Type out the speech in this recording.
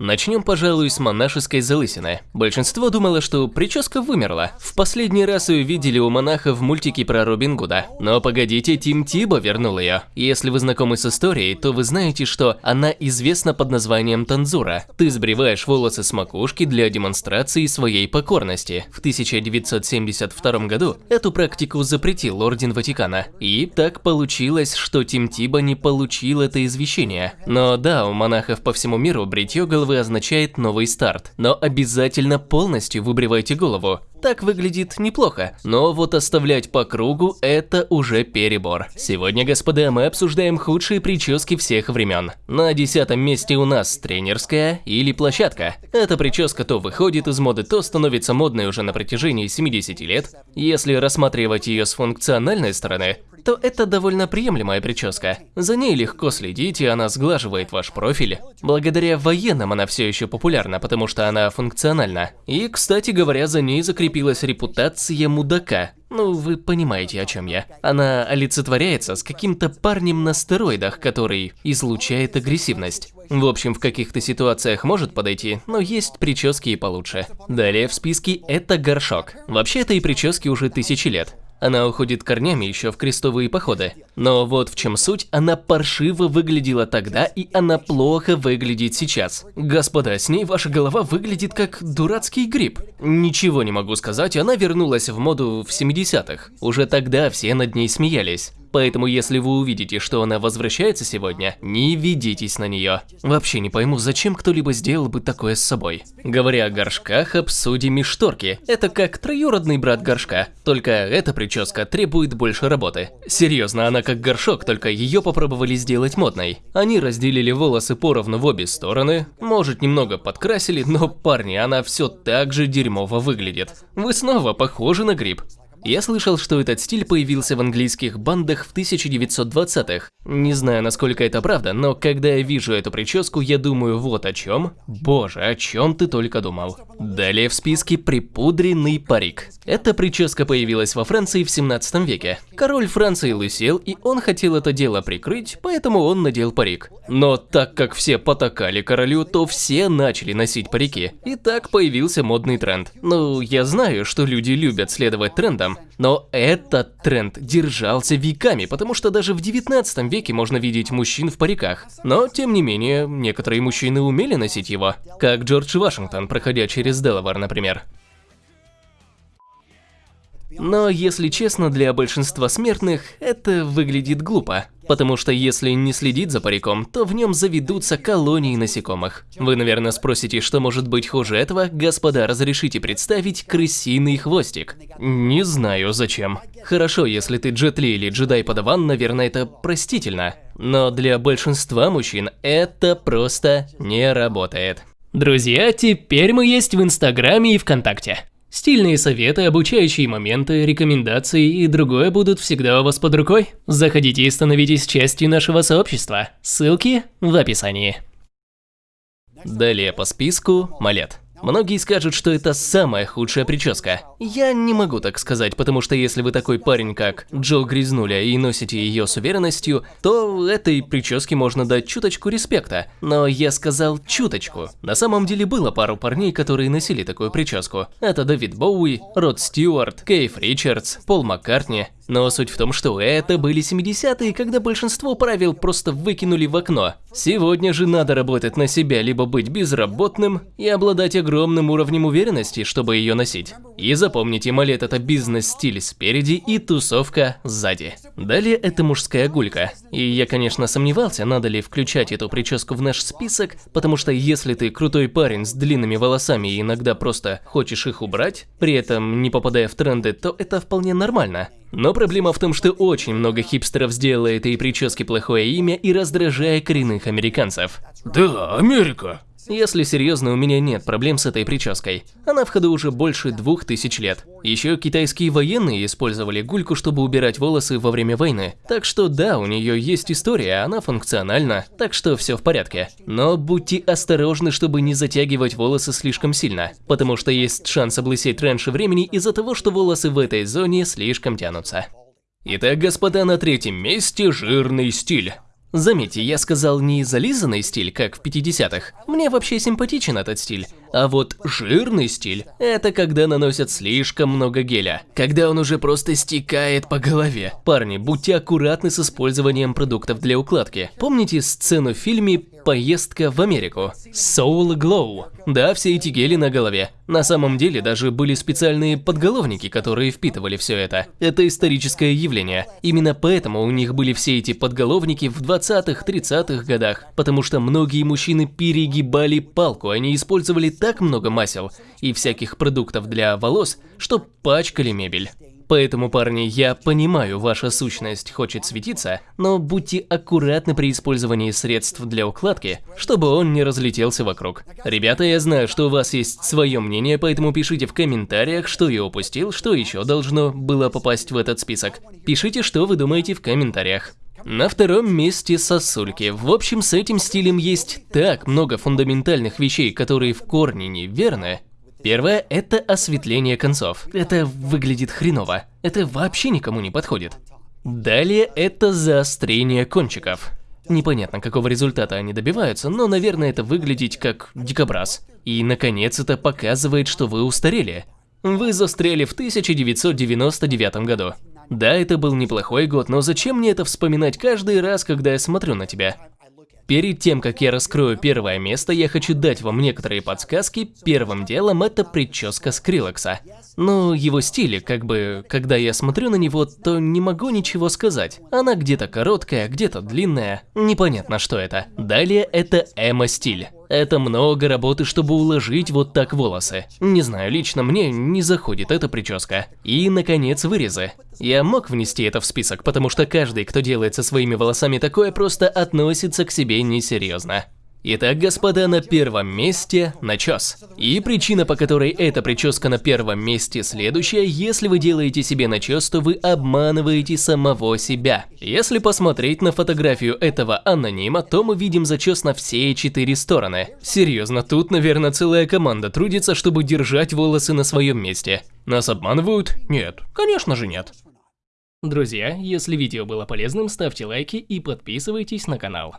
Начнем, пожалуй, с монашеской залысины. Большинство думало, что прическа вымерла. В последний раз ее видели у монаха в мультике про Робин Гуда. Но погодите, Тим Тибо вернул ее. Если вы знакомы с историей, то вы знаете, что она известна под названием танзура. Ты сбриваешь волосы с макушки для демонстрации своей покорности. В 1972 году эту практику запретил Орден Ватикана. И так получилось, что Тим Тибо не получил это извещение. Но да, у монахов по всему миру бритье головы головы означает новый старт. Но обязательно полностью выбривайте голову. Так выглядит неплохо, но вот оставлять по кругу – это уже перебор. Сегодня, господа, мы обсуждаем худшие прически всех времен. На десятом месте у нас тренерская или площадка. Эта прическа то выходит из моды, то становится модной уже на протяжении 70 лет. Если рассматривать ее с функциональной стороны, то это довольно приемлемая прическа. За ней легко следить, и она сглаживает ваш профиль. Благодаря военным она все еще популярна, потому что она функциональна. И, кстати говоря, за ней закрепилась репутация мудака. Ну, вы понимаете, о чем я. Она олицетворяется с каким-то парнем на стероидах, который излучает агрессивность. В общем, в каких-то ситуациях может подойти, но есть прически и получше. Далее в списке это горшок. Вообще этой прическе уже тысячи лет. Она уходит корнями еще в крестовые походы. Но вот в чем суть, она паршиво выглядела тогда, и она плохо выглядит сейчас. Господа, с ней ваша голова выглядит как дурацкий гриб. Ничего не могу сказать, она вернулась в моду в 70-х. Уже тогда все над ней смеялись. Поэтому если вы увидите, что она возвращается сегодня, не ведитесь на нее. Вообще не пойму, зачем кто-либо сделал бы такое с собой. Говоря о горшках, обсудим и шторки. Это как троюродный брат горшка, только эта прическа требует больше работы. Серьезно, она как горшок, только ее попробовали сделать модной. Они разделили волосы поровну в обе стороны, может немного подкрасили, но парни, она все так же дерьмово выглядит. Вы снова похожи на гриб. Я слышал, что этот стиль появился в английских бандах в 1920-х. Не знаю, насколько это правда, но когда я вижу эту прическу, я думаю вот о чем. Боже, о чем ты только думал. Далее в списке припудренный парик. Эта прическа появилась во Франции в 17 веке. Король Франции лысел, и он хотел это дело прикрыть, поэтому он надел парик. Но так как все потакали королю, то все начали носить парики. И так появился модный тренд. Ну, я знаю, что люди любят следовать трендам, но этот тренд держался веками, потому что даже в 19 веке можно видеть мужчин в париках. Но, тем не менее, некоторые мужчины умели носить его, как Джордж Вашингтон, проходя через Делавар, например. Но, если честно, для большинства смертных это выглядит глупо. Потому что если не следить за париком, то в нем заведутся колонии насекомых. Вы, наверное, спросите, что может быть хуже этого? Господа, разрешите представить крысиный хвостик. Не знаю зачем. Хорошо, если ты джетли или джедай-подаван, наверное, это простительно. Но для большинства мужчин это просто не работает. Друзья, теперь мы есть в Инстаграме и ВКонтакте. Стильные советы, обучающие моменты, рекомендации и другое будут всегда у вас под рукой. Заходите и становитесь частью нашего сообщества. Ссылки в описании. Далее по списку – Малет. Многие скажут, что это самая худшая прическа. Я не могу так сказать, потому что если вы такой парень, как Джо Грязнуля, и носите ее с уверенностью, то этой прическе можно дать чуточку респекта. Но я сказал чуточку. На самом деле было пару парней, которые носили такую прическу. Это Дэвид Боуи, Род Стюарт, Кейф Ричардс, Пол Маккартни. Но суть в том, что это были 70-е, когда большинство правил просто выкинули в окно. Сегодня же надо работать на себя, либо быть безработным и обладать огромным уровнем уверенности, чтобы ее носить. И запомните, малет это бизнес-стиль спереди и тусовка сзади. Далее это мужская гулька. И я, конечно, сомневался, надо ли включать эту прическу в наш список, потому что если ты крутой парень с длинными волосами и иногда просто хочешь их убрать, при этом не попадая в тренды, то это вполне нормально. Но проблема в том, что очень много хипстеров сделало этой прическе плохое имя и раздражая коренных американцев. Да, Америка. Если серьезно, у меня нет проблем с этой прической. Она в ходу уже больше двух тысяч лет. Еще китайские военные использовали гульку, чтобы убирать волосы во время войны. Так что да, у нее есть история, она функциональна, так что все в порядке. Но будьте осторожны, чтобы не затягивать волосы слишком сильно, потому что есть шанс облысеть раньше времени из-за того, что волосы в этой зоне слишком тянутся. Итак, господа, на третьем месте жирный стиль. Заметьте, я сказал не зализанный стиль, как в 50-х. Мне вообще симпатичен этот стиль. А вот жирный стиль – это когда наносят слишком много геля. Когда он уже просто стекает по голове. Парни, будьте аккуратны с использованием продуктов для укладки. Помните сцену в фильме «Поездка в Америку»? Soul Glow. Да, все эти гели на голове. На самом деле даже были специальные подголовники, которые впитывали все это. Это историческое явление. Именно поэтому у них были все эти подголовники в 20-х, 30-х годах. Потому что многие мужчины перегибали палку, они использовали так много масел и всяких продуктов для волос, что пачкали мебель. Поэтому, парни, я понимаю, ваша сущность хочет светиться, но будьте аккуратны при использовании средств для укладки, чтобы он не разлетелся вокруг. Ребята, я знаю, что у вас есть свое мнение, поэтому пишите в комментариях, что я упустил, что еще должно было попасть в этот список. Пишите, что вы думаете в комментариях. На втором месте сосульки. В общем, с этим стилем есть так много фундаментальных вещей, которые в корне неверны, Первое – это осветление концов. Это выглядит хреново. Это вообще никому не подходит. Далее это заострение кончиков. Непонятно, какого результата они добиваются, но, наверное, это выглядеть как дикобраз. И, наконец, это показывает, что вы устарели. Вы застряли в 1999 году. Да, это был неплохой год, но зачем мне это вспоминать каждый раз, когда я смотрю на тебя? Перед тем, как я раскрою первое место, я хочу дать вам некоторые подсказки. Первым делом это прическа Скриллекса. Но его стиле, как бы, когда я смотрю на него, то не могу ничего сказать. Она где-то короткая, где-то длинная, непонятно что это. Далее это эмо-стиль. Это много работы, чтобы уложить вот так волосы. Не знаю, лично мне не заходит эта прическа. И, наконец, вырезы. Я мог внести это в список, потому что каждый, кто делает со своими волосами такое, просто относится к себе несерьезно. Итак, господа, на первом месте начес. И причина, по которой эта прическа на первом месте следующая, если вы делаете себе начес, то вы обманываете самого себя. Если посмотреть на фотографию этого анонима, то мы видим зачес на все четыре стороны. Серьезно, тут, наверное, целая команда трудится, чтобы держать волосы на своем месте. Нас обманывают? Нет, конечно же нет. Друзья, если видео было полезным, ставьте лайки и подписывайтесь на канал.